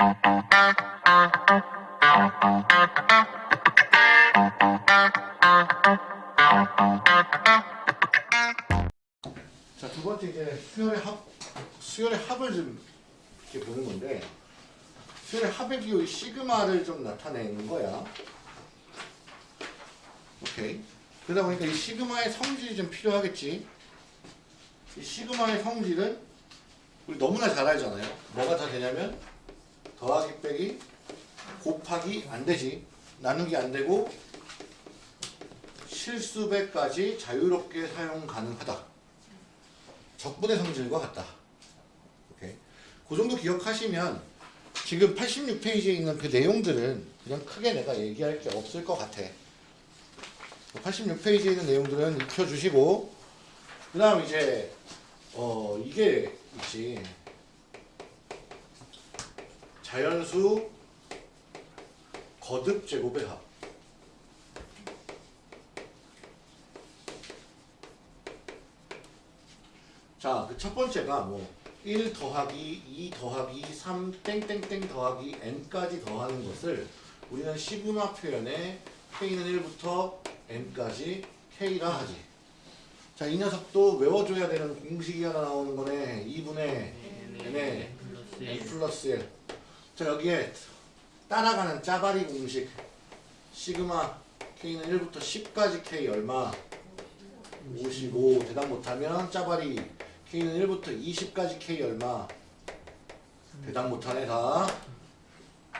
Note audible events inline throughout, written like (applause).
자, 두 번째 이제 수열의 합, 수열의 합을 좀 이렇게 보는 건데, 수열의 합의 비율 시그마를 좀 나타내는 거야. 오케이. 그러다 보니까 이 시그마의 성질이 좀 필요하겠지. 이 시그마의 성질은 우리 너무나 잘 알잖아요. 뭐가 다 되냐면 더하기 빼기 곱하기 안 되지. 나누기 안 되고 실수배까지 자유롭게 사용 가능하다. 적분의 성질과 같다. 그 정도 기억하시면 지금 86페이지에 있는 그 내용들은 그냥 크게 내가 얘기할 게 없을 것 같아. 86페이지에 있는 내용들은 익혀주시고 그 다음 이제 어 이게 있지 자연수 거듭 제곱의 합 자, 그 첫 번째가 뭐 1 더하기 2 더하기 3 땡땡땡 더하기 n까지 더하는 것을 우리는 시그마 표현에 k는 1부터 n까지 k라 하지. 자, 이 녀석도 외워줘야 되는 공식이 하나 나오는 거네. 2분의 n에 n 플러스 1. 자, 여기에 따라가는 짜바리 공식. 시그마 k는 1부터 10까지 k 얼마? 55. 대답 못하면 짜바리 k는 1부터 20까지 k 얼마? 대답 못하네 다.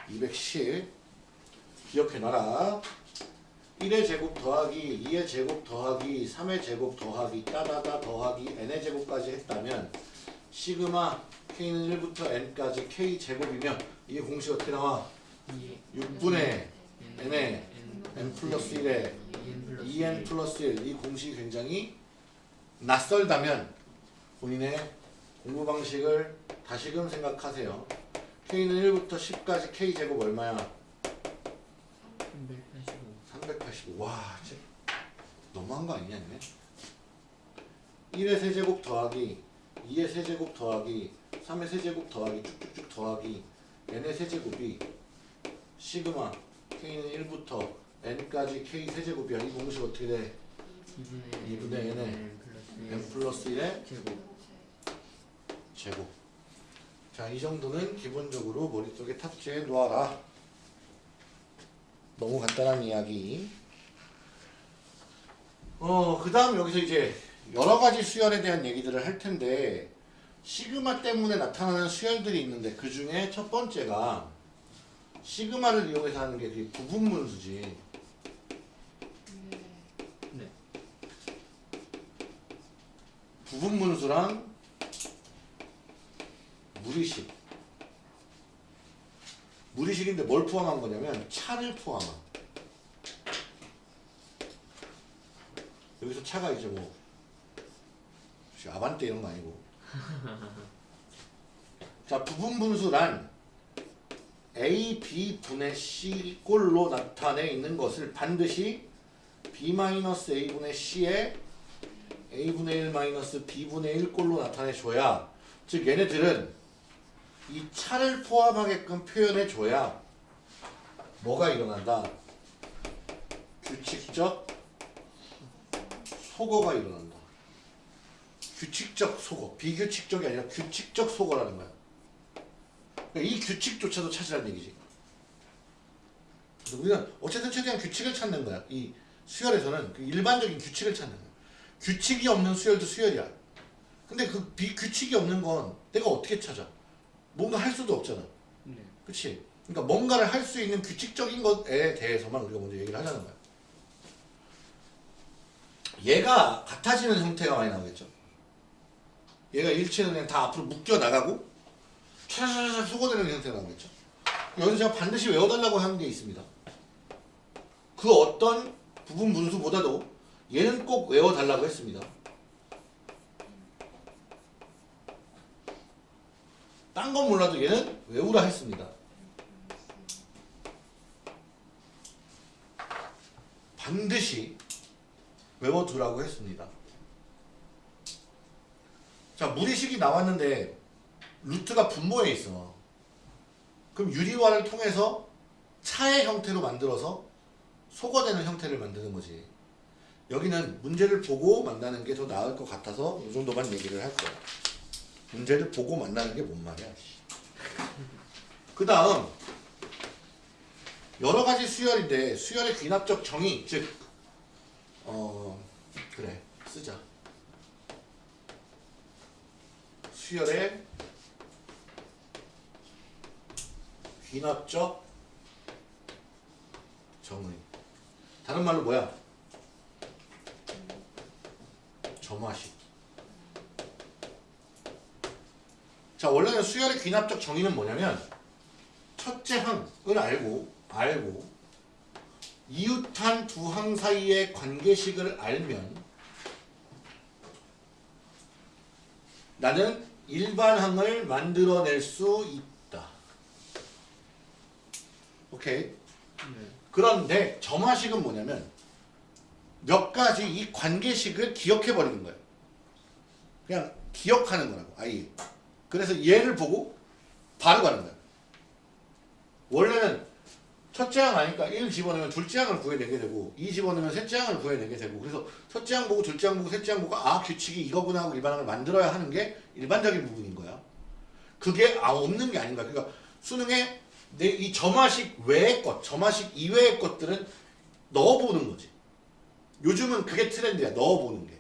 210. 기억해놔라. 1의 제곱 더하기 2의 제곱 더하기 3의 제곱 더하기 따다다 더하기 n의 제곱까지 했다면 시그마 k는 1부터 n까지 k 제곱이면 이게 공식 어떻게 나와? 6분의 n의 n 플러스 1에 2n 플러스 1 이 공식이 굉장히 낯설다면 본인의 공부 방식을 다시금 생각하세요. k는 1부터 10까지 k 제곱 얼마야? 385. 와, 진짜 너무한 거 아니냐, 이네 1의 세제곱 더하기 2의 세제곱 더하기 3의 세제곱 더하기 쭉쭉쭉 더하기 n의 세제곱이 시그마 k는 1부터 n까지 k 세제곱이야. 이 공식 어떻게 돼? 2분의 n에 n 플러스 1의 제곱 제곱. 자, 이 정도는 기본적으로 머릿속에 탑재해 놓아라. 너무 간단한 이야기. 어, 그 다음 여기서 이제 여러 가지 수열에 대한 얘기들을 할 텐데, 시그마 때문에 나타나는 수열들이 있는데, 그 중에 첫 번째가 시그마를 이용해서 하는 게그 부분문수지. 네 부분문수랑 무리식. 무리식인데 뭘 포함한 거냐면 차를 포함한. 여기서 차가 이제 뭐 아반떼 이런 거 아니고. (laughs) 자 부분 분수란 A, B 분의 C 꼴로 나타내 있는 것을 반드시 B-A분의 C에 A분의 1 마이너스 B분의 1 꼴로 나타내줘야 즉 얘네들은 이 차를 포함하게끔 표현해줘야 뭐가 일어난다? 규칙적 소거가 일어난다. 규칙적 소거, 비규칙적이 아니라 규칙적 소거라는 거야. 그러니까 이 규칙조차도 찾으라는 얘기지. 그래서 우리는 어쨌든 최대한 규칙을 찾는 거야. 이 수열에서는 그 일반적인 규칙을 찾는 거야. 규칙이 없는 수열도 수열이야. 근데 그 비규칙이 없는 건 내가 어떻게 찾아? 뭔가 할 수도 없잖아. 네. 그치? 그러니까 뭔가를 할 수 있는 규칙적인 것에 대해서만 우리가 먼저 얘기를 하자는 거야. 얘가 같아지는 형태가 많이 나오겠죠. 얘가 일체는 그냥 다 앞으로 묶여 나가고 차차차차 소거되는 형태가 나오겠죠. 여기서 제가 반드시 외워달라고 하는 게 있습니다. 그 어떤 부분 분수보다도 얘는 꼭 외워달라고 했습니다. 딴 건 몰라도 얘는 외우라 했습니다. 반드시 외워두라고 했습니다. 자, 무리식이 나왔는데 루트가 분모에 있어. 그럼 유리화를 통해서 차의 형태로 만들어서 소거되는 형태를 만드는 거지. 여기는 문제를 보고 만나는 게 더 나을 것 같아서 이 정도만 얘기를 할 거야. 문제를 보고 만나는 게 뭔 말이야. 그 다음 여러 가지 수열인데 수열의 귀납적 정의 즉 어, 그래 쓰자. 수열의 귀납적 정의. 다른 말로 뭐야? 점화식. 자 원래는 수열의 귀납적 정의는 뭐냐면 첫째 항을 알고 알고 이웃한 두 항 사이의 관계식을 알면 나는 일반항을 만들어낼 수 있다. 오케이. 네. 그런데 점화식은 뭐냐면 몇 가지 이 관계식을 기억해 버리는 거예요. 그냥 기억하는 거라고 아예. 그래서 얘를 보고 바로 가는 거예요. 원래는 첫째 항 아니까 1 집어넣으면 둘째 항을 구해내게 되고 2 집어넣으면 셋째 항을 구해내게 되고 그래서 첫째 항 보고 둘째 항 보고 셋째 항 보고 아 규칙이 이거구나 하고 일반항을 만들어야 하는 게 일반적인 부분인 거야. 그게 아 없는 게 아닌 거야. 그러니까 수능에 내이 점화식 외의 것, 점화식 이외의 것들은 넣어보는 거지. 요즘은 그게 트렌드야. 넣어보는 게.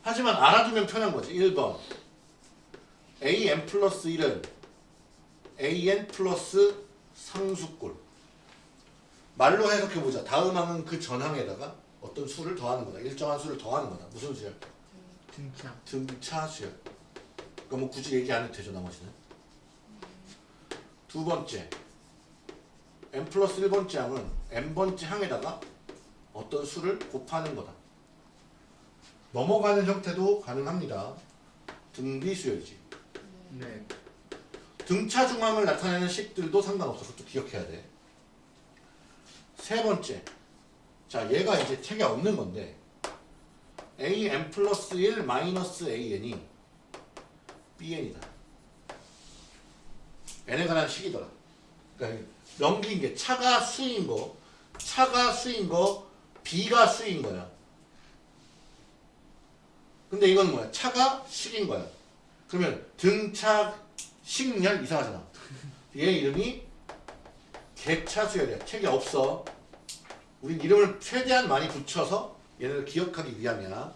하지만 알아두면 편한 거지. 1번 an 플러스 1은 an 플러스 상수꼴 말로 해석해보자. 다음 항은 그 전항에다가 어떤 수를 더하는 거다. 일정한 수를 더하는 거다. 무슨 수야? 등차. 등차 수열. 그러니까 뭐 굳이 얘기 안 해도 되죠 나머지는. 두 번째 n 플러스 1번째 항은 n번째 항에다가 어떤 수를 곱하는 거다. 넘어가는 형태도 가능합니다. 등비 수열이지. 네. 등차 중항을 나타내는 식들도 상관없어. 그것도 기억해야 돼. 세 번째. 자, 얘가 이제 책에 없는 건데 an 플러스 1 마이너스 an이 bn이다. n에 관한 식이더라. 그러니까 넘긴 게 차가 수인 거, 차가 수인 거, b가 수인 거야. 근데 이건 뭐야? 차가 식인 거야. 그러면 등차 식열 이상하잖아. 얘 이름이 개차수열이야. 책이 없어. 우린 이름을 최대한 많이 붙여서 얘네를 기억하기 위함이야.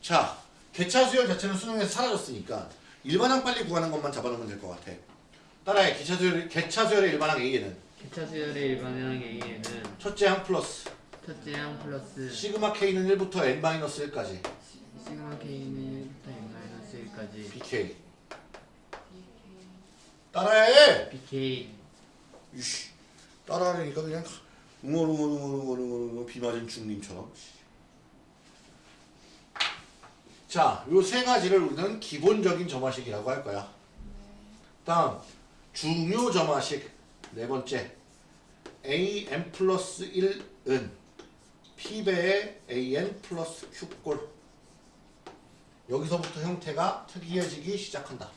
자, 개차수열 자체는 수능에서 사라졌으니까 일반항 빨리 구하는 것만 잡아놓으면 될 것 같아. 따라해. 개차수열, 개차수열의 일반항 A에는 개차 수열의 일반항 A에는 첫째 항 플러스 첫째 항 플러스 시그마 K는 1부터 N-1까지 시- 시그마 K는 1부터 N-1까지 BK. 따라해! BK 이씨, 따라하려니까 그냥 웅얼웅얼웅얼웅얼웅얼 비 맞은 중님처럼. 자, 요 세 가지를 우리는 기본적인 점화식이라고 할 거야. 다음, 중요 점화식 네 번째, an 플러스 1은 p배의 an 플러스 q꼴. 여기서부터 형태가 특이해지기 시작한다.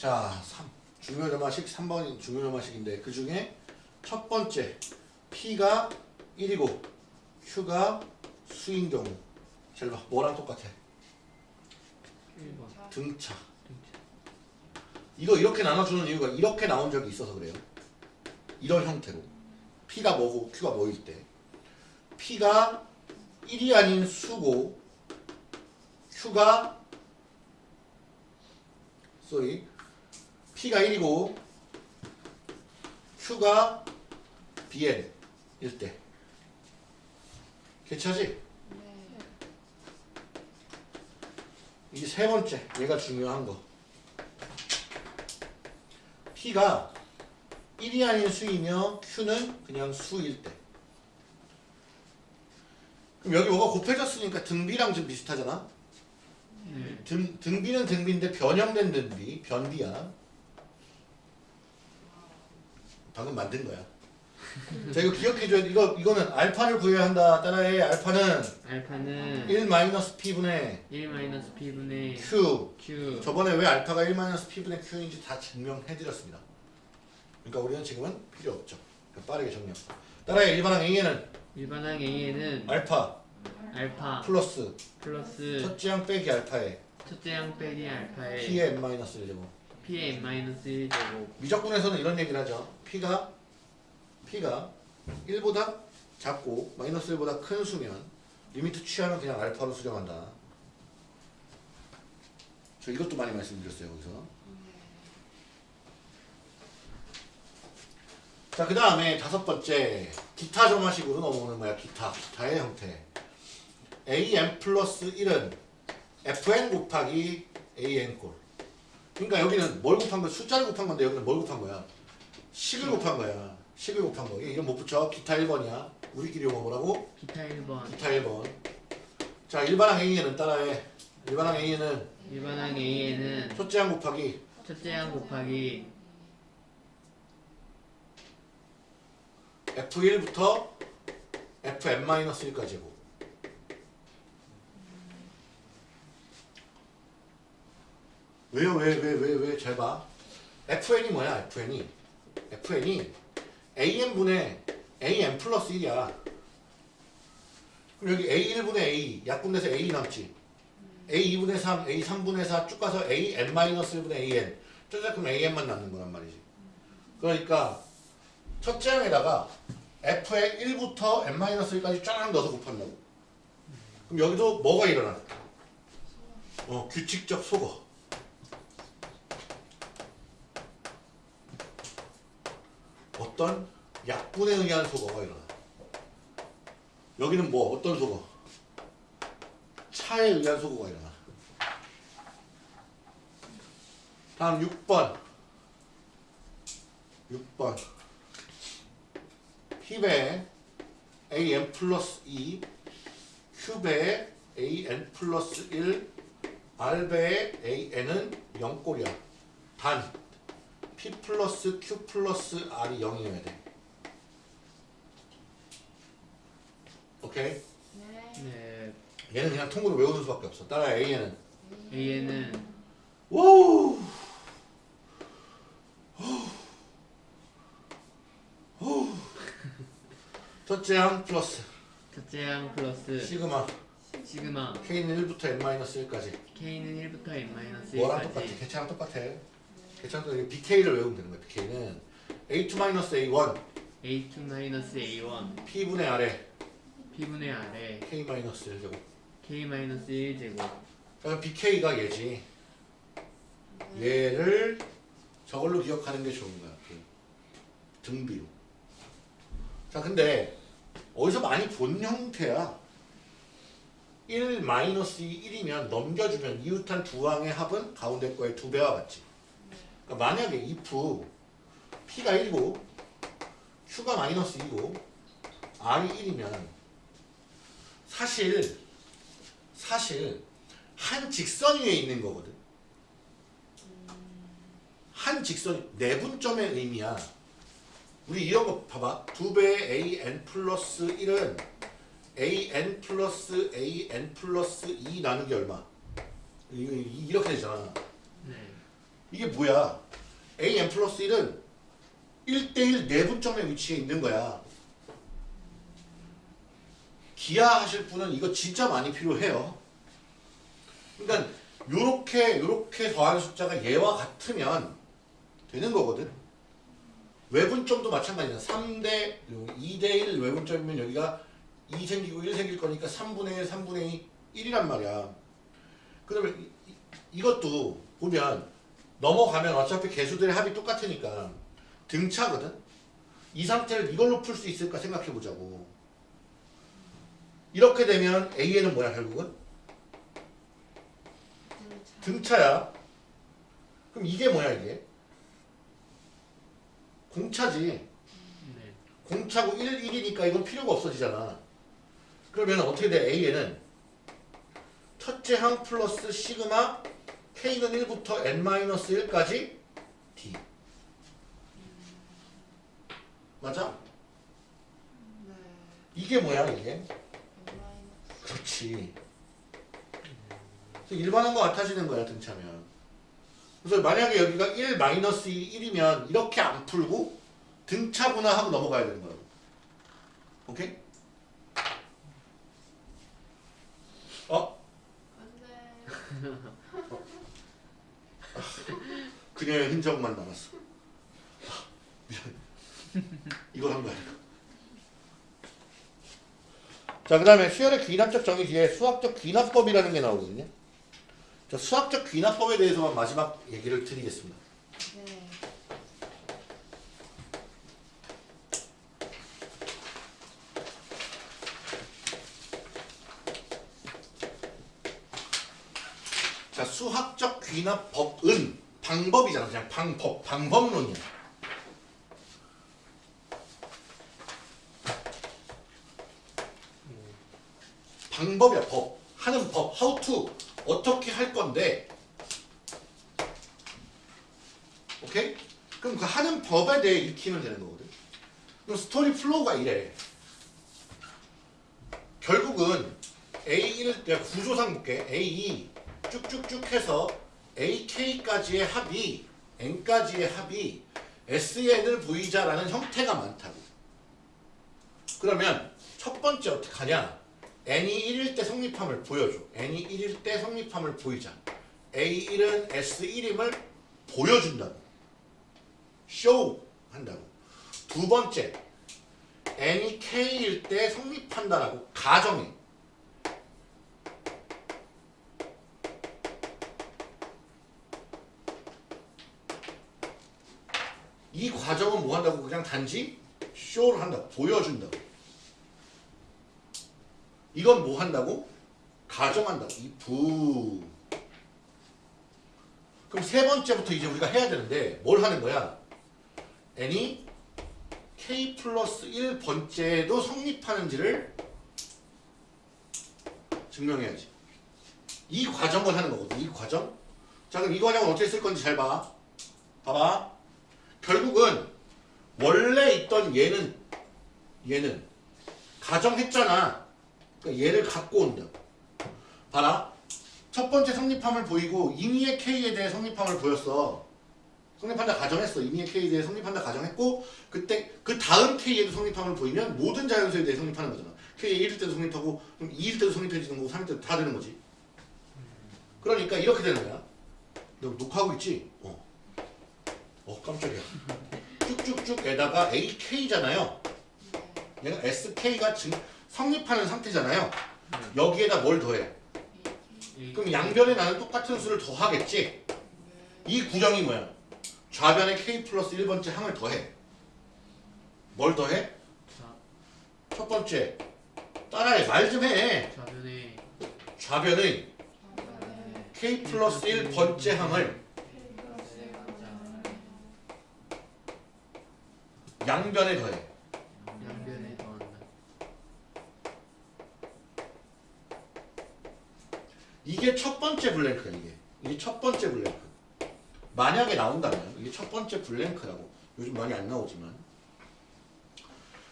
자, 3. 중요점화식 3번 중요점화식인데 그 중에 첫 번째 P가 1이고 Q가 수인 경우 잘 봐. 뭐랑 똑같아? 1번 등차. 등차 이거 이렇게 나눠주는 이유가 이렇게 나온 적이 있어서 그래요. 이런 형태로. P가 뭐고 Q가 뭐일 때. P가 1이 아닌 수고 Q가 sorry. P가 1이고 Q가 BN일 때. 괜찮지? 이게 세 번째. 얘가 중요한 거. P가 1이 아닌 수이며 Q는 그냥 수일 때. 그럼 여기 뭐가 곱해졌으니까 등비랑 좀 비슷하잖아. 네. 등, 등비는 등비인데 변형된 등비, 변비야. 방금 만든 거야. 자 이거 기억해줘야 돼. 이거 이거는 알파를 구해야 한다. 따라해. 알파는 알파는 1 마이너스 p분의 1 마이너스 p분의 q. q 저번에 왜 알파가 1 마이너스 p분의 q인지 다 증명해드렸습니다. 그러니까 우리는 지금은 필요 없죠. 그러니까 빠르게 정리합 따라해. 일반항 a에는 일반항 a에는 알파 알파 플러스 플러스 첫째 항 빼기 알파에 첫째 항 빼기 알파의 p의 n 마이너스 1제곱. P의 n 마이너스 1제곱 미적분에서는 이런 얘기를 하죠. p가 p가 1보다 작고 마이너스 1보다 큰 수면 limit 취하면 그냥 알파로 수렴한다. 저 이것도 많이 말씀드렸어요 여기서. 자 그 다음에 다섯 번째 기타 점화식으로 넘어오는 거야 기타 기타의 형태. an 플러스 1은 fn 곱하기 an 꼴. 그러니까 여기는 뭘 곱한 거야? 숫자를 곱한 건데 여기는 뭘 곱한 거야? 식을 곱한 거야. 식을 곱한 거. 이름 못 붙여. 기타 1번이야. 우리끼리 용어 뭐라고? 기타 1번 기타 1번. 자, 일반항 A에는 따라해. 일반항 A에는 일반항 a에는 첫째 항 곱하기 첫째 항 곱하기 F1부터 Fn-1까지고. 왜요? 왜, 왜, 왜, 왜? 잘 봐. FN이 뭐야? FN이. FN이 AN분의 AN 플러스 1이야. 그럼 여기 A1분의 A, 약분돼서 A 남지. A2분의 3, A3분의 4 쭉 가서 AN-1분의 AN. 쪼작하면 AN만 남는 거란 말이지. 그러니까 첫째 항에다가 F의 1부터 N-1까지 쫙 넣어서 곱한다고. 그럼 여기도 뭐가 일어나? 어, 규칙적 소거. 어떤 약분에 의한 소거가 일어나. 여기는 뭐 어떤 소거? 차에 의한 소거가 일어나. 다음 6번. 6번. 힙에 an 플러스 2, 큐베에 an 플러스 1, r배에 an은 0꼴이야. 단 p 플러스 q 플러스 r이 0이어야 돼. 오케이? 네. 얘는 그냥 통으로 외우는 수밖에 없어. 따라 a는. A에는. 오! 첫째 항 플러스. 첫째 항 플러스. 시그마. 시그마. K는 1부터 n-1까지. K는 1부터 n 마이너스 뭐랑 똑같아? 1까지. 개차랑 똑같아 개차랑 똑같아 bk를 외우면 되는 거야 bk는 a2-a1 a2 마이너스 a1 p분의 아래. P분의 아래. K-1제곱. K 마이너스 1제곱. 그럼 bk가 얘지. 얘를 저걸로 기억하는 게 좋은 거야 이렇게. 등비로. 자 근데 어디서 많이 본 형태야. 1 마이너스 1이면 넘겨주면 이웃한 두 항의 합은 가운데 거의 두 배와 같지 그러니까 만약에 if p가 1이고 q가 마이너스 2고 r이 1이면 사실 사실 한 직선 위에 있는 거거든. 한 직선 내분점의 의미야. 우리 이런 거 봐봐. 두 배의 an 플러스 1은 an 플러스 an 플러스 2 나누기 얼마? 이렇게 되잖아. 네 이게 뭐야? an 플러스 1은 1대1 내분점의 위치에 있는 거야. 기하하실 분은 이거 진짜 많이 필요해요. 그러니까 요렇게 요렇게 더하는 숫자가 얘와 같으면 되는 거거든. 외분점도 마찬가지야. 3대 2대 1 외분점이면 여기가 2 생기고 1 생길 거니까 3분의 1, 3분의 2, 1이란 말이야. 그러면 이것도 보면 넘어가면 어차피 개수들의 합이 똑같으니까 등차거든. 이 상태를 이걸로 풀 수 있을까 생각해 보자고. 이렇게 되면 A에는 뭐야 결국은? 등차 야. 그럼 이게 뭐야 이게? 공차지. 네. 공차고 1, 1이니까 이건 필요가 없어지잖아. 그러면 어떻게 돼? A에는 첫째 항 플러스 시그마 K는 1부터 N-1까지 D. 맞아? 이게 뭐야 이게? 그렇지. 그래서 일반한 거 같아지는 거야 등차면. 그래서 만약에 여기가 1 마이너스 1이면 이렇게 안 풀고 등차구나 하고 넘어가야 되는 거라고. 오케이? 어? (laughs) 그녀의 흔적만 남았어. 이걸 한 거야. 자, 그 다음에 수열의 귀납적 정의 뒤에 수학적 귀납법이라는 게 나오거든요. 자, 수학적 귀납법에 대해서만 마지막 얘기를 드리겠습니다. 네. 자, 수학적 귀납법은 방법이잖아. 그냥 방법, 방법론이야. 방법이야, 법. 하는 법, how to. 어떻게 할 건데. 오케이? 그럼 그 하는 법에 대해 익히면 되는 거거든. 그럼 스토리 flow가 이래. 결국은 A1을 내가 구조상 볼게. A2 쭉쭉쭉 해서 AK까지의 합이 N까지의 합이 SN을 보이자라는 형태가 많다고. 그러면 첫 번째 어떻게 하냐? N이 1일 때 성립함을 보여줘. N이 1일 때 성립함을 보이자. A1은 S1임을 보여준다고. show 한다고. 두 번째, N이 K일 때 성립한다라고 가정해. 이 과정은 뭐 한다고? 그냥 단지 쇼를 한다고 보여준다고. 이건 뭐 한다고? 가정한다고. 이부. 그럼 세 번째부터 이제 우리가 해야 되는데 뭘 하는 거야? N이 k 플러스 1번째도 성립하는지를 증명해야지. 이 과정을 하는 거거든 이 과정. 자 그럼 이 과정을 어떻게 쓸 건지 잘 봐. 봐봐 결국은 원래 있던 얘는 얘는 가정했잖아. 그러니까 얘를 갖고 온다. 봐라. 첫 번째 성립함을 보이고 임의의 K에 대해 성립함을 보였어. 성립한다 가정했어. 임의의 K에 대해 성립한다 가정했고 그때 그 다음 K에도 성립함을 보이면 모든 자연수에 대해 성립하는 거잖아. K에 1일 때도 성립하고 그럼 2일 때도 성립해지는 거고 3일 때도 다 되는 거지. 그러니까 이렇게 되는 거야. 너 녹화하고 있지? 어. 어 깜짝이야. 쭉쭉쭉에다가 AK잖아요. 얘가 SK가 증, 성립하는 상태잖아요. 여기에다 뭘 더해? 그럼 양변에 나는 똑같은 수를 더하겠지? 이 구정이 뭐야? 좌변에 K 플러스 1번째 항을 더해. 뭘 더해? 자, 첫 번째. 따라해. 말 좀 해. 좌변에 좌변의 K 플러스 1 번째 항을 양변에 더해. 양변에 더한다. 이게 첫 번째 블랭크야 이게. 이게 첫 번째 블랭크. 만약에 나온다면 이게 첫 번째 블랭크라고. 요즘 많이 안 나오지만.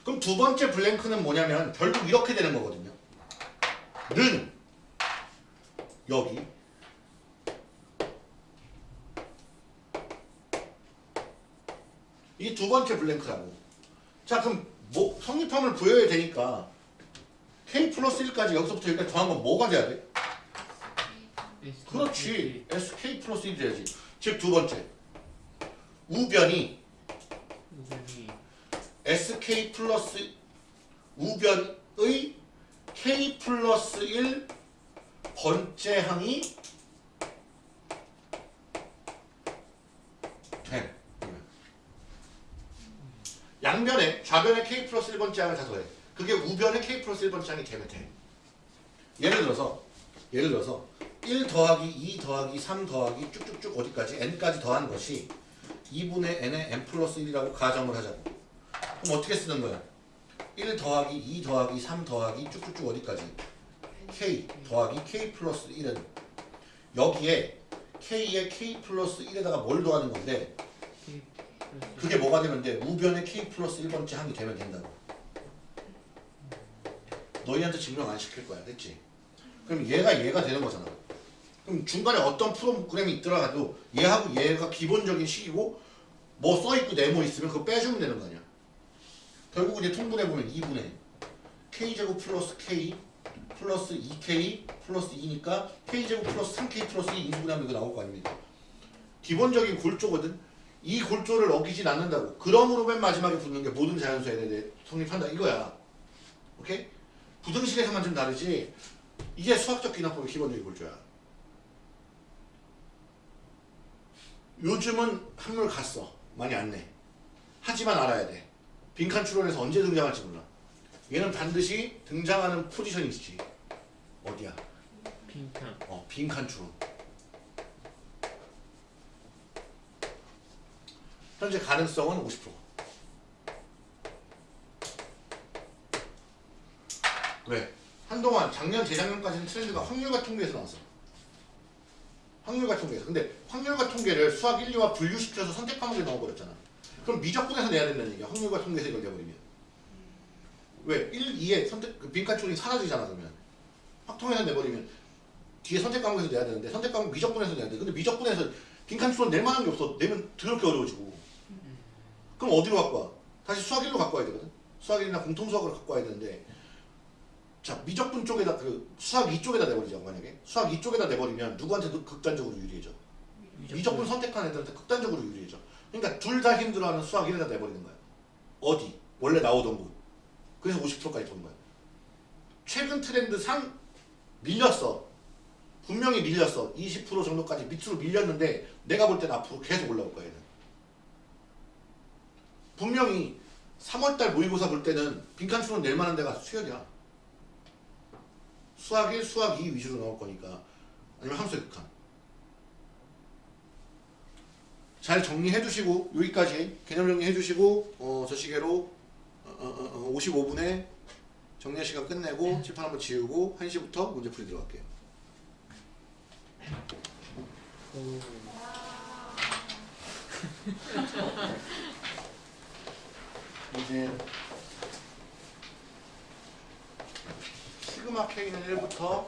그럼 두 번째 블랭크는 뭐냐면 결국 이렇게 되는 거거든요. 는. 여기 이게 두 번째 블랭크라고 자 그럼 뭐 성립함을 보여야 되니까 k 플러스 1까지 여기서부터 여기까지 더한 건 뭐가 돼야 돼? 그렇지. SK 플러스 1이 돼야지. 즉 두 번째. 우변이 SK 플러스 우변의 K 플러스 1 번째 항이 돼. 양변에 좌변에 K 플러스 1번째 항을 다 더해. 그게 우변에 K 플러스 1번째 항이 되면 돼. 예를 들어서 예를 들어서 1 더하기 2 더하기 3 더하기 쭉쭉쭉 어디까지 n까지 더한 것이 2분의 n의 n 플러스 1이라고 가정을 하자고. 그럼 어떻게 쓰는 거야? 1 더하기 2 더하기 3 더하기 쭉쭉쭉 어디까지? k 더하기 k 플러스 1은 여기에 k에 k 플러스 1에다가 뭘 더하는 건데 그게 뭐가 되면 돼? 우변의 k 플러스 1번째 항이 되면 된다고. 너희한테 증명 안 시킬 거야. 됐지? 그럼 얘가 얘가 되는 거잖아. 그럼 중간에 어떤 프로그램이 있더라도 얘하고 얘가 기본적인 식이고 뭐 써있고 네모 있으면 그거 빼주면 되는 거 아니야. 결국 이제 통분해보면 2분의 k제곱 플러스 k 플러스 2k 플러스 2니까 k제곱 플러스 3k 플러스 2 인수분해하면 이거 나올 거 아닙니까? 기본적인 골조거든. 이 골조를 어기진 않는다고. 그러므로 맨 마지막에 붙는 게 모든 자연수에 대해 성립한다 이거야. 오케이? 부등식에서만 좀 다르지. 이게 수학적 기납법의 기본적인 골조야. 요즘은 한물 갔어. 많이 안 내. 하지만 알아야 돼. 빈칸 추론에서 언제 등장할지 몰라. 얘는 반드시 등장하는 포지션이 있지. 어디야? 빈칸 어, 빈칸 추론. 현재 가능성은 50%. 왜? 한동안 작년 재작년까지는 트렌드가 확률과 통계에서 나왔어. 확률과 통계에서. 근데 확률과 통계를 수학 1, 2와 분류시켜서 선택 과목에 넣어버렸잖아. 그럼 미적분에서 내야 된다는 얘기야. 확률과 통계에서 이걸 내버리면. 왜? 1, 2에 선택 그 빈칸 추론이 사라지잖아 그러면. 확통에서 내버리면 뒤에 선택 과목에서 내야 되는데 선택 과목 미적분에서 내야 돼. 근데 미적분에서 빈칸 추론 낼 만한 게 없어. 내면 더럽게 어려워지고. 그럼 어디로 갖고 와? 다시 수학 1로 갖고 와야 되거든. 수학 1이나 공통수학으로 갖고 와야 되는데 자 미적분 쪽에다 그 수학 2쪽에다 내버리자고 만약에 수학 2쪽에다 내버리면 누구한테 도 극단적으로 유리해져? 미적분 선택한 애들한테 극단적으로 유리해져. 그러니까 둘 다 힘들어하는 수학 1에다 내버리는 거야. 어디? 원래 나오던 곳. 그래서 50%까지 본 거야. 최근 트렌드 상 밀렸어. 분명히 밀렸어. 20% 정도까지 밑으로 밀렸는데 내가 볼 때는 앞으로 계속 올라올 거야. 얘는. 분명히 3월달 모의고사 볼 때는 빈칸 추론 낼 만한 데가 수열이야. 수학 1, 수학 2 위주로 나올 거니까. 아니면 함수의 극한. 잘 정리해 주시고 여기까지 개념 정리해 주시고 어, 저 시계로 어, 어, 어, 55분에 정리할 시간 끝내고 칠판 한번 지우고 1시부터 문제 풀이 들어갈게요. 오 (laughs) (laughs) 이제 시그마 K는 1부터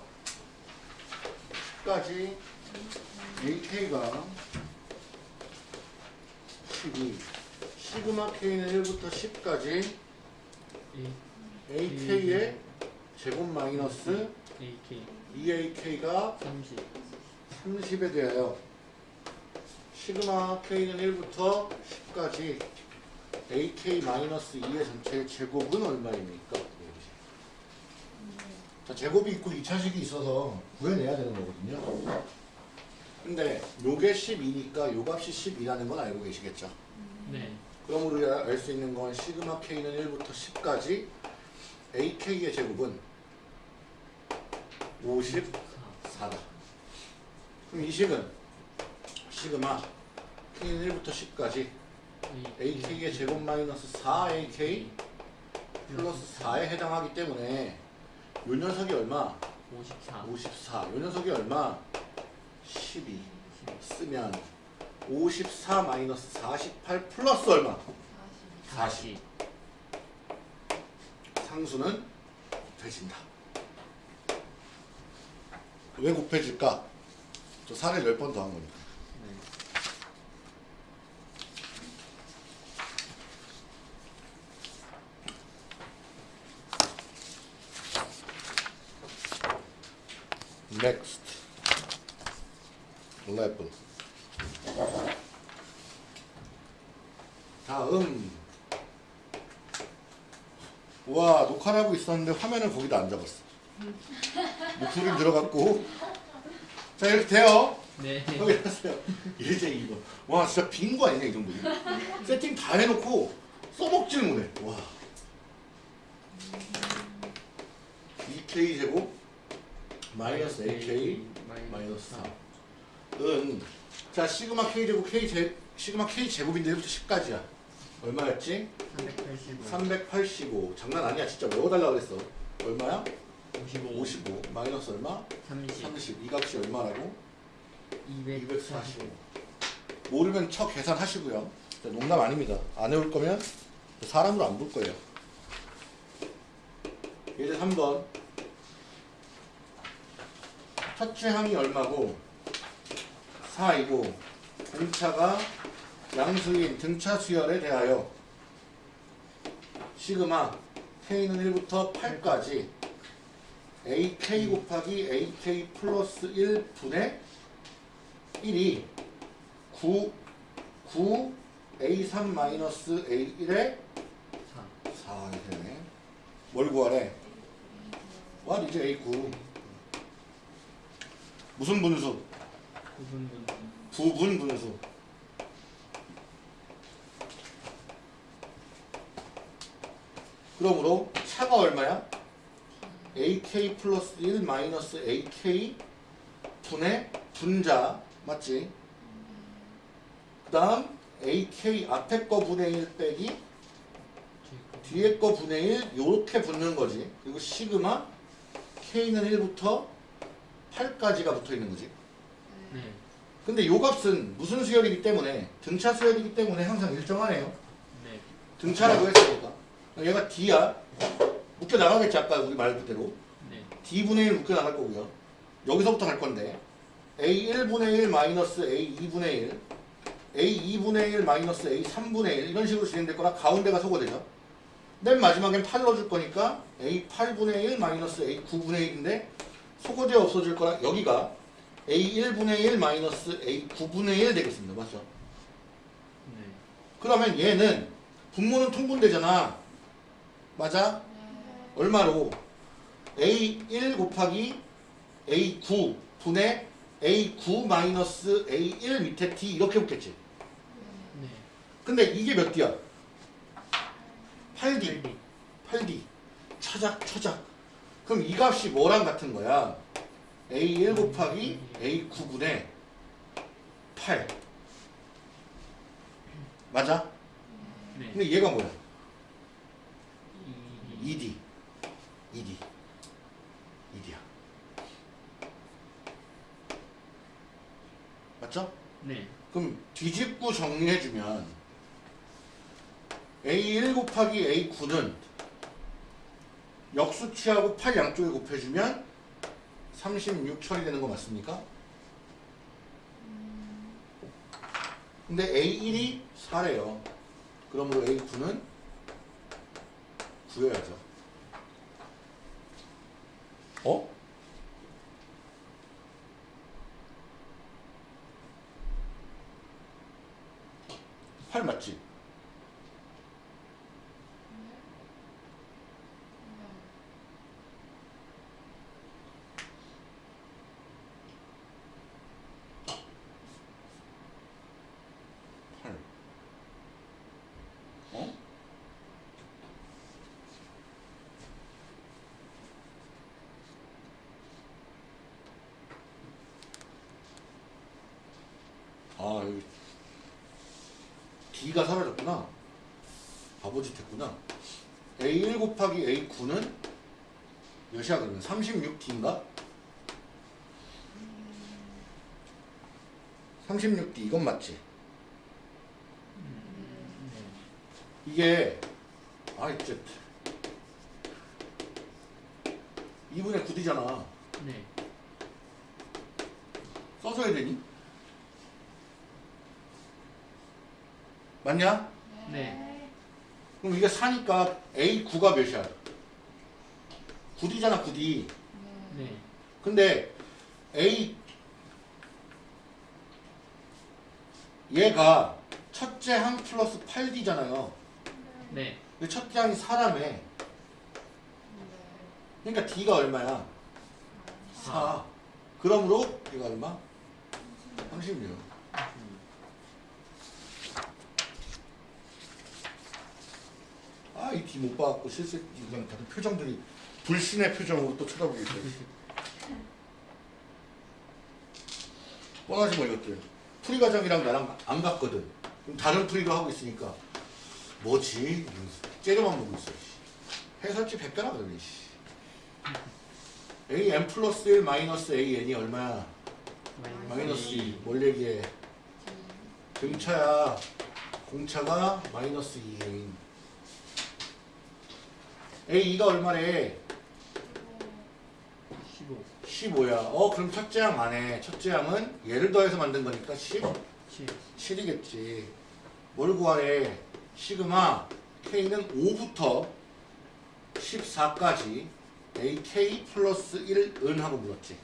10까지 AK가 12 시그마 K는 1부터 10까지 A AK의 제곱 마이너스 AK 2AK가 30 30에 대하여 시그마 K는 1부터 10까지 AK-2의 전체 제곱은 얼마입니까? 자, 제곱이 있고 2차식이 있어서 구해내야 되는 거거든요. 근데 요게 12니까 요 값이 12라는 건 알고 계시겠죠? 네 그럼 우리가 알 수 있는 건 시그마 K는 1부터 10까지 AK의 제곱은 54다. 그럼 이 식은 시그마 K는 1부터 10까지 AK의 제곱 마이너스 4AK 플러스 4에 해당하기 때문에 요 녀석이 얼마? 54 54. 요 녀석이 얼마? 12 쓰면 54 마이너스 48 플러스 얼마? 40 상수는 곱해진다. 왜 곱해질까? 저 사례를 10번 더한 거니까. Next. level. 다음. 와, 녹화를 하고 있었는데 화면을 거기다 안 잡았어. 목소리 들어갔고. 자, 이렇게 돼요. 네 여기 하세요. 이제 이거. 와, 진짜 빈 거 아니냐, 이 정도. 세팅 다 해놓고 써먹지를 못해. 와. 2K 제곱 마이너스 AK 마이너스 4. 은, 자, 시그마 K 제곱 K 제, 시그마 K 제곱인데 1부터 10까지야. 얼마였지? 385 385. 장난 아니야, 진짜. 외워달라고 그랬어. 얼마야? 55 55. 마이너스 얼마? 30 30. 이 값이 얼마라고? 245 245. 모르면 쳐 계산하시고요. 자, 농담 아닙니다. 안 외울 거면 사람으로 안 볼 거예요. 예제 3번 첫째 항이 얼마고 4이고 공차가 양수인 등차 수열에 대하여 시그마 k는 1부터 8까지 ak 곱하기 ak 플러스 1분의 1이 9, 9 a3 마이너스 a1의 4 4 이렇게 뭘 구하래? what is a9 무슨 분수? 9분분 부분 분수 그러므로 차가 얼마야? ak 플러스 1 마이너스 ak 분의 분자 맞지? 그 다음 ak 앞에 거 분의 1 빼기 뒤에 거 분의 1 요렇게 붙는 거지 그리고 시그마 k는 1부터 8까지가 붙어 있는 거지. 네. 근데 요 값은 무슨 수열이기 때문에 등차 수열이기 때문에 항상 일정하네요. 네. 등차라고 했으니까. 얘가 d야. 묶여 나가겠지 아까 우리 말 그대로. 네. D분의 1 묶여 나갈 거고요. 여기서부터 갈 건데. A1분의 1 마이너스 a2분의 1 a2분의 1 마이너스 a3분의 1 이런 식으로 진행될 거라 가운데가 소거되죠. 맨 마지막엔 8 넣어줄 거니까 a8분의 1 마이너스 a9분의 1인데 소거제 없어질 거라 여기가 a1분의 1 마이너스 a9분의 1 되겠습니다 맞죠? 네 그러면 얘는 분모는 통분되잖아. 맞아? 얼마로? A1 곱하기 A9 분의 A9 마이너스 A1 밑에 D 이렇게 붙겠지. 네 근데 이게 몇 D야? 8D. 8D 8D. 차작, 차작. 그럼 이 값이 뭐랑 같은 거야? A1 곱하기 A9분의 8. 맞아? 네 근데 얘가 뭐야? 2 ED. ED. ED야. 맞죠? 네 그럼 뒤집고 정리해주면 A1 곱하기 A9는 역수치하고 8 양쪽에 곱해주면 36 처리되는 거 맞습니까? 근데 A1이 4래요. 그러므로 A9는 9여야죠. 어? 팔 맞지? 팔. 어? 아, 여기 D가 사라졌구나. 바보짓 했구나. A1 곱하기 A9는 몇이야 그러면? 36D인가? 36D 이건 맞지? 네. 이게 아 이제 2분의 9D잖아. 네 써줘야 되니? 맞냐? 네 그럼 이게 4니까 A9가 몇이야? 9D잖아 9D. 네 근데 A 얘가 첫째 항 플러스 8D잖아요. 네 첫째 항이 4라며. 그러니까 D가 얼마야? 4. 그러므로 얘가 얼마? 36. 아, 이 D 못 봐갖고 실수 그냥 다들 표정들이 불신의 표정으로 또 쳐다보고 있어요. (laughs) 뻔하지 뭐 이것들. 풀이 과정이랑 나랑 안 같거든. 그럼 다른 풀이도 하고 있으니까 뭐지? 째려만 보고 있어. 씨. 해설지 100배나 그러네. 씨. a n 플러스 1 마이너스 a n이 얼마야? 마이너스 2. 뭘 얘기해? 등차야. 공차가 마이너스 2인. A2가 얼마래? 15 15야. 어 그럼 첫째 항 안에 첫째 항은 얘를 더해서 만든 거니까 10? 7 7이겠지. 뭘 구하래? 시그마 K는 5부터 14까지 AK 플러스 1은 하고 물었지.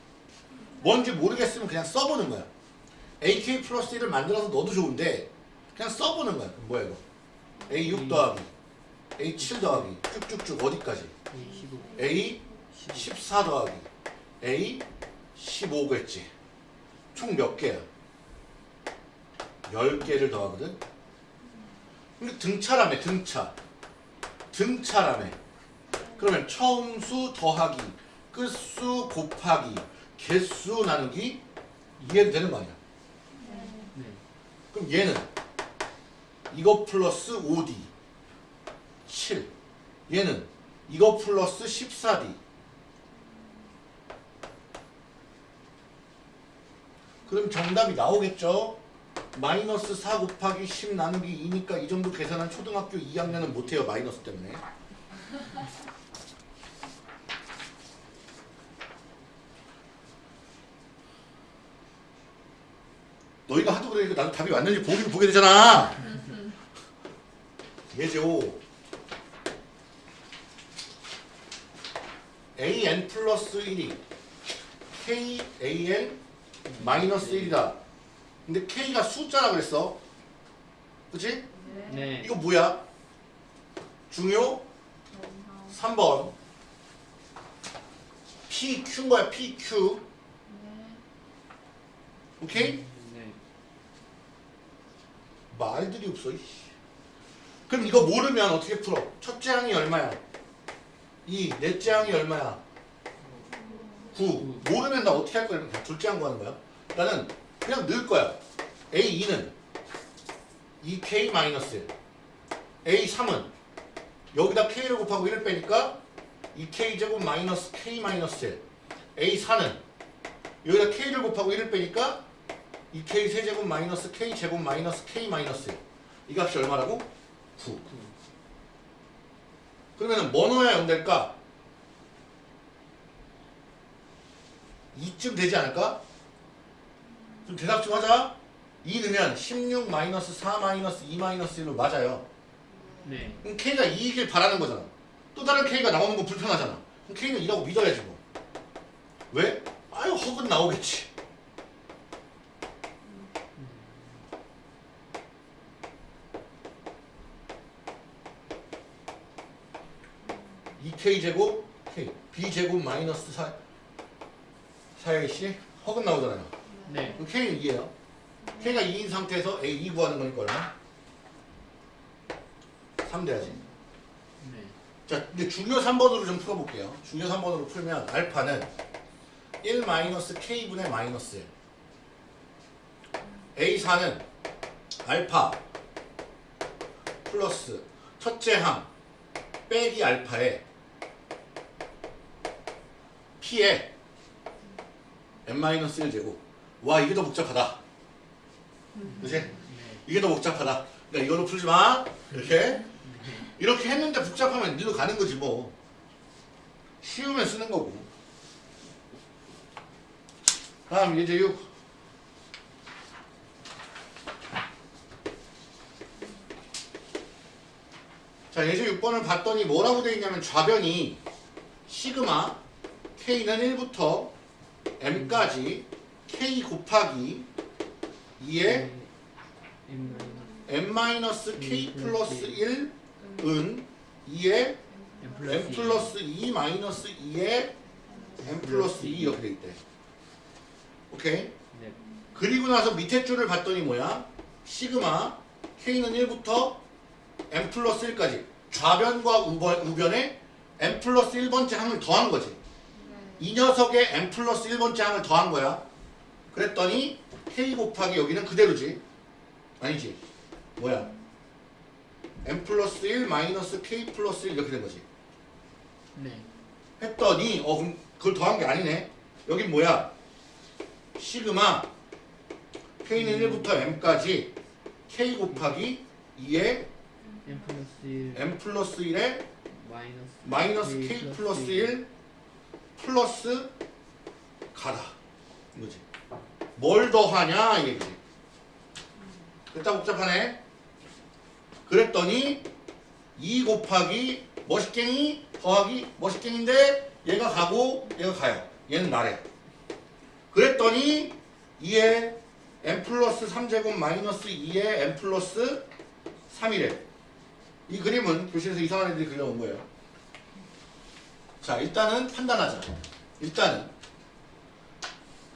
뭔지 모르겠으면 그냥 써보는 거야. AK 플러스 1을 만들어서 넣어도 좋은데 그냥 써보는 거야. 뭐야 이거? A6 더하기 A7 더하기 쭉쭉쭉 어디까지? A 15 A 15 14 더하기 A 15겠지. 총 몇 개야? 10개를 더하거든. 근데 등차라며 등차. 등차라며. 그러면 처음 수 더하기 끝수 곱하기 개수 나누기 이해도 되는 거 아니야? 네 그럼 얘는 이거 플러스 5D 7 얘는 이거 플러스 14D 그럼 정답이 나오겠죠? 마이너스 4 곱하기 10 나누기 2니까 이 정도 계산한 초등학교 2학년은 못해요 마이너스 때문에. 너희가 하도 그러니까 나도 답이 왔는지 보긴 보게 되잖아. (laughs) 예제오 an 플러스 1이 k an 마이너스 1이다 근데 k가 숫자라 그랬어 그치? 네 이거 뭐야? 중요 3번 PQ인 거야 PQ 오케이? 네 말들이 없어 이씨. 그럼 이거 모르면 어떻게 풀어? 첫째 항이 얼마야? 2 넷째 항이 얼마야? 9 모르면 나 어떻게 할 거야? 그냥 둘째 항 구하는 거야? 나는 그냥 넣을 거야 A2는 2K 마이너스 1 A3은 여기다 K를 곱하고 1을 빼니까 2K 제곱 마이너스 K 마이너스 1 A4는 여기다 K를 곱하고 1을 빼니까 2K 세제곱 마이너스 K 제곱 마이너스 K 마이너스 1. 이 값이 얼마라고? 9 그러면 뭐 넣어야 0 될까? 2쯤 되지 않을까? 좀 대답 좀 하자. 2 넣으면 16 마이너스 4 마이너스 2 마이너스 1로 맞아요. 네. 그럼 K가 2이길 바라는 거잖아. 또 다른 K가 나오는 거 불편하잖아. 그럼 K는 2라고 믿어야지 뭐. 왜? 아유 허근 나오겠지 이 k 제곱 K B제곱 마이너스 4 4AC 허근 나오잖아요 네 K는 2예요 K가 2인 상태에서 A 2 구하는 거니까 얼마? 3 돼야지 네 자, 근데 중요 3번으로 좀 풀어볼게요. 중요 3번으로 풀면 알파는 1 마이너스 k분의 마이너스 1. A4는 알파 플러스 첫째 항 빼기 알파에 p에 n 마이너스 1 제곱. 와 이게 더 복잡하다. 그치? 네 이게 더 복잡하다. 그러니까 이걸로 풀지 마. 이렇게. 이렇게 했는데 복잡하면 니도 가는 거지 뭐. 쉬우면 쓰는 거고. 다음 예제 6. 자 예제 6번을 봤더니 뭐라고 돼 있냐면 좌변이 시그마 k는 1부터 m까지 k 곱하기 2의 M 마이너스 m k 플러스 1은 2의 M m 플러스 2 마이너스 2의 m 플러스 2 이렇게 돼 있대. 오케이? 네 그리고 나서 밑에 줄을 봤더니 뭐야? 시그마 k는 1부터 m 플러스 1까지 좌변과 우변, 우변에 m 플러스 1번째 항을 더한 거지. 이 녀석의 m 플러스 1번째 항을 더한 거야. 그랬더니 k 곱하기 여기는 그대로지. 아니지. 뭐야? m 플러스 1 마이너스 k 플러스 1 이렇게 된 거지. 네 했더니 어 그럼 그걸 더한 게 아니네. 여긴 뭐야? 시그마 k는 1부터 m까지 k 곱하기 2의 M 플러스 1 m 플러스 1의 마이너스 마이너스 k 플러스 1 플러스 가다. 이거지. 뭘 더하냐 이 얘기지. 됐다 복잡하네. 그랬더니 2 곱하기 머시갱이 더하기 머시갱인데 얘가 가고 얘가 가요. 얘는 나래 그랬더니 2에 n 플러스 3제곱 마이너스 2에 n 플러스 3이래. 이 그림은 교실에서 이상한 애들이 그려온 거예요 자 일단은 판단하자 일단은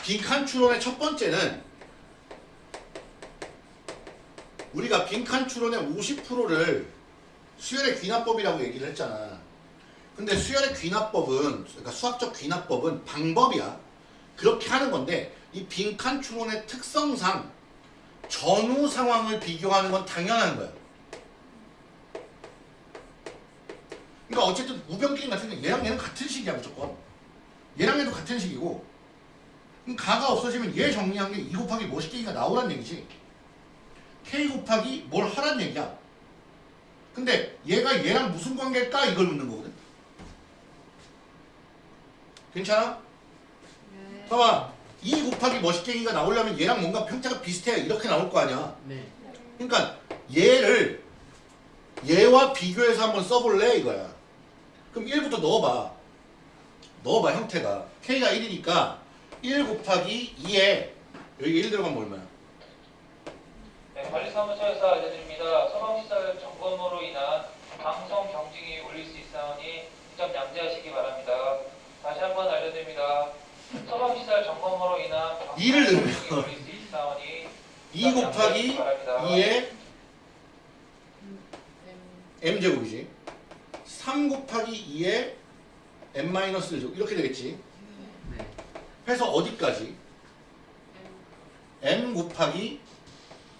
빈칸 추론의 첫 번째는 우리가 빈칸 추론의 50%를 수열의 귀납법이라고 얘기를 했잖아. 근데 수열의 귀납법은 그러니까 수학적 귀납법은 방법이야. 그렇게 하는 건데 이 빈칸 추론의 특성상 전후 상황을 비교하는 건 당연한 거야. 그러니까 어쨌든 우변 게임 같은 게 얘랑 얘는 같은 식이야 무조건. 얘랑 얘도 같은 식이고 그럼 가가 없어지면 얘 정리한 게 2 곱하기 뭐시기가 나오란 얘기지. k 곱하기 뭘 하란 얘기야. 근데 얘가 얘랑 무슨 관계일까 이걸 묻는 거거든. 괜찮아? 네. 봐봐. 2 곱하기 멋있갱이가 나오려면 얘랑 뭔가 평자가 비슷해야 이렇게 나올 거 아니야. 네. 그러니까 얘를 얘와 비교해서 한번 써볼래 이거야. 그럼 1부터 넣어봐. 넣어봐 형태가. k가 1이니까 1 곱하기 2에 여기 1 들어가면 얼마야? 네, 관리사무소에서 알려드립니다. 소방시설 점검으로 인한 방송 경증이 울릴 수 있사오니 이점 양지하시기 바랍니다. 다시 한번 알려드립니다. 소방시설 점검으로 인한 방송 이를 넣으면 경증이 울릴 수 있사오니 (laughs) 2 곱하기 2에 m제곱이지 3 곱하기 2에 m-1제곱 이렇게 되겠지 네. 해서 어디까지? m 곱하기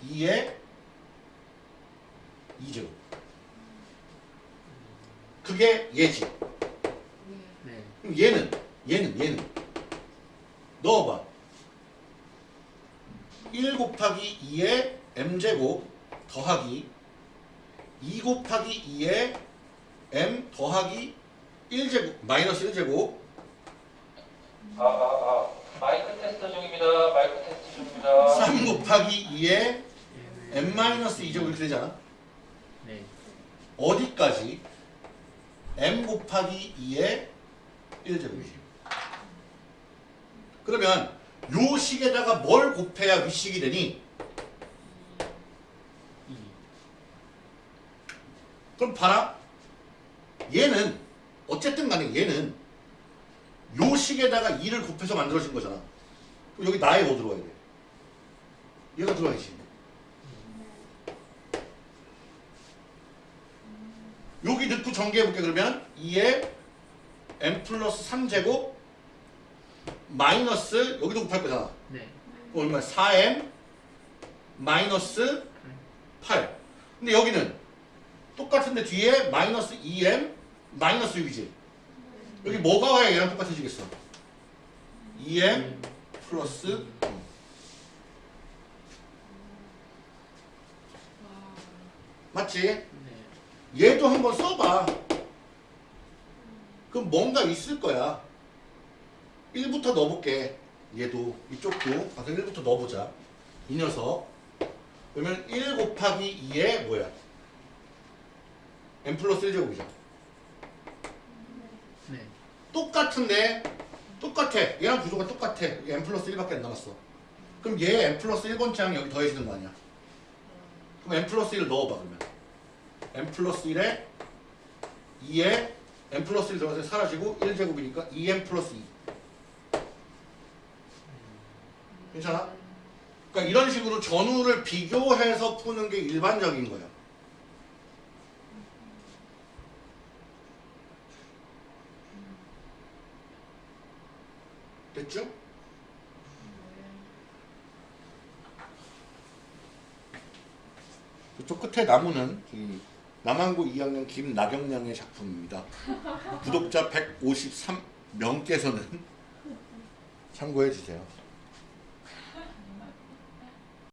2에 2제곱 그게 얘지 네. 그럼 얘는 얘는 얘는 넣어봐 1 곱하기 2에 m제곱 더하기 2 곱하기 2에 m 더하기 1제곱 마이너스 1제곱 아, 아, 아. 마이크 테스트 중입니다. 마이크 테스트 중입니다. 3 곱하기 2에 m 마이너스 2제곱 이렇게 되잖아 네. 어디까지? m 곱하기 2에 1제곱이지 그러면 요 식에다가 뭘 곱해야 윗식이 되니? 2. 그럼 봐라. 얘는 어쨌든 간에 얘는 요 식에다가 2를 곱해서 만들어진 거잖아. 그럼 여기 나에 뭐 들어와야 돼? 얘가 들어와야지. 여기 넣고 전개해볼게 그러면 2에 m 플러스 3제곱 마이너스 여기도 곱할 거잖아. 네. 얼마야? 4m 마이너스 8. 근데 여기는 똑같은데 뒤에 마이너스 2m 마이너스 6이지. 여기 뭐가 와야 얘랑 똑같아지겠어? 2m 플러스 2. 맞지? 네. 얘도 한번 써봐. 그럼 뭔가 있을 거야. 1부터 넣어볼게. 얘도 이쪽도 가서 1부터 넣어보자. 이 녀석. 그러면 1 곱하기 2에 뭐야? n 플러스 1제곱이죠. 네. 똑같은데 똑같아. 얘랑 구조가 똑같아. 얘 n 플러스 1밖에 안 남았어. 그럼 얘 n 플러스 1번째랑 여기 더해지는 거 아니야? 그럼 n 플러스 1을 넣어봐 그러면. n 플러스 1에 2에 n 플러스 1 들어가서 사라지고 1제곱이니까 2n 플러스 2. 괜찮아? 그러니까 이런 식으로 전후를 비교해서 푸는 게 일반적인 거야. 됐죠? 저쪽 끝에 나무는 이 남한고 2학년 김나경량의 작품입니다. 구독자 153명께서는 (laughs) 참고해 주세요.